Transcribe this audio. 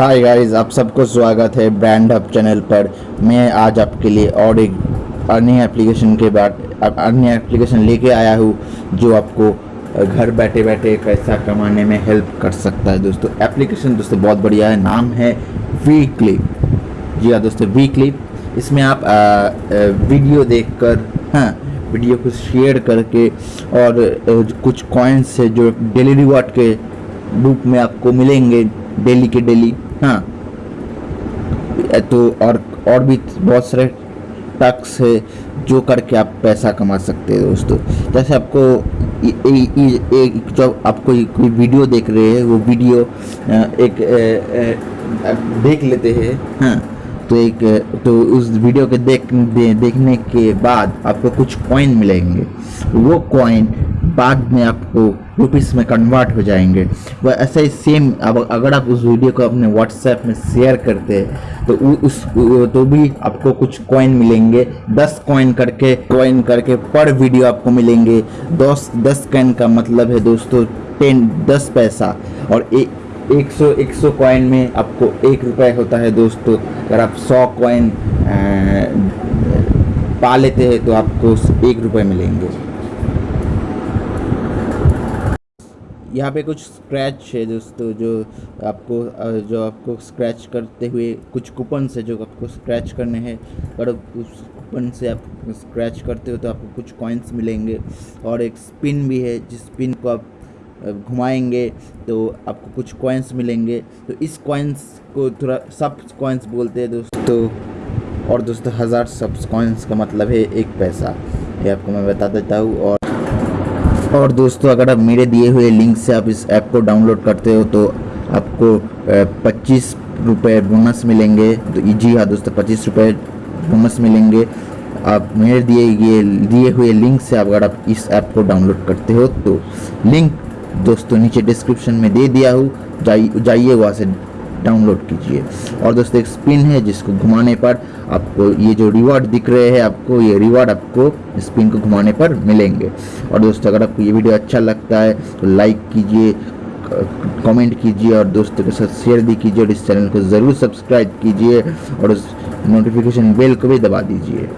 Hi guys आप सबको स्वागत है ब्रांड हब चैनल पर। मैं आज आपके लिए और एक अन्य एप्लीकेशन के बाद अन्य एप्लीकेशन लेके आया हूँ जो आपको घर बैठे बैठे पैसा कमाने में हेल्प कर सकता है। दोस्तों एप्लीकेशन दोस्तों बहुत बढ़िया है नाम है वी क्लिप जी हाँ दोस्तों वी क्लिप इसमें आप आ, आ, वीडियो देखकर हाँ वीडियो को शेयर करके और कुछ कॉइन्स है जो डेली रिवॉर्ड के रूप में आपको मिलेंगे डेली के डेली हाँ। तो और और भी बहुत सारे टक्स है जो करके आप पैसा कमा सकते हैं दोस्तों। जैसे आपको एक जो आपको कोई वीडियो देख रहे हैं वो वीडियो एक देख लेते हैं। हाँ। तो एक तो उस वीडियो के देख दे, देखने के बाद आपको कुछ कॉइन मिलेंगे। वो कॉइन बाद में आपको रुपीस में कन्वर्ट हो जाएँगे। वह ऐसे ही सेम अब अगर आप उस वीडियो को अपने व्हाट्सएप में शेयर करते हैं तो उ, उस तो भी आपको कुछ कॉइन मिलेंगे। दस कॉइन करके कॉइन करके पर वीडियो आपको मिलेंगे। दस दस कॉइन का मतलब है दोस्तों टेन दस पैसा। और एक एक सौ एक सौ कॉइन में आपको एक रुपये होता है दोस्तों। अगर आप सौ कॉइन पा लेते हैं तो आपको एक रुपये मिलेंगे। यहाँ पे कुछ स्क्रैच है दोस्तों, जो आपको जो आपको स्क्रैच करते हुए कुछ कूपन है जो आपको स्क्रैच करने हैं। और उस कूपन से आप स्क्रैच करते हो तो आपको कुछ कॉइन्स मिलेंगे। और एक स्पिन भी है, जिस स्पिन को आप घुमाएँगे तो आपको कुछ कॉइन्स मिलेंगे। तो इस कॉइन्स को थोड़ा सब कॉइन्स बोलते हैं दोस्तों। और दोस्तों, हज़ार सब कॉइन्स का मतलब है एक पैसा। ये आपको मैं बता देता हूँ और और दोस्तों, अगर आप मेरे दिए हुए लिंक से आप इस ऐप को डाउनलोड करते हो तो आपको पच्चीस रुपये बोनस मिलेंगे। तो जी हाँ दोस्तों, पच्चीस रुपये बोनस मिलेंगे। आप मेरे दिए ये, दिए हुए लिंक से आप अगर आप इस ऐप को डाउनलोड करते हो तो लिंक दोस्तों नीचे डिस्क्रिप्शन में दे दिया हूँ। जाइए जाइए वहाँ से डाउनलोड कीजिए। और दोस्तों, एक स्पिन है जिसको घुमाने पर आपको ये जो रिवॉर्ड दिख रहे हैं, आपको ये रिवॉर्ड आपको स्पिन को घुमाने पर मिलेंगे। और दोस्तों, अगर आपको ये वीडियो अच्छा लगता है तो लाइक कीजिए, कमेंट कीजिए और दोस्तों के साथ शेयर भी कीजिए और इस चैनल को ज़रूर सब्सक्राइब कीजिए और उस नोटिफिकेशन बेल को भी दबा दीजिए।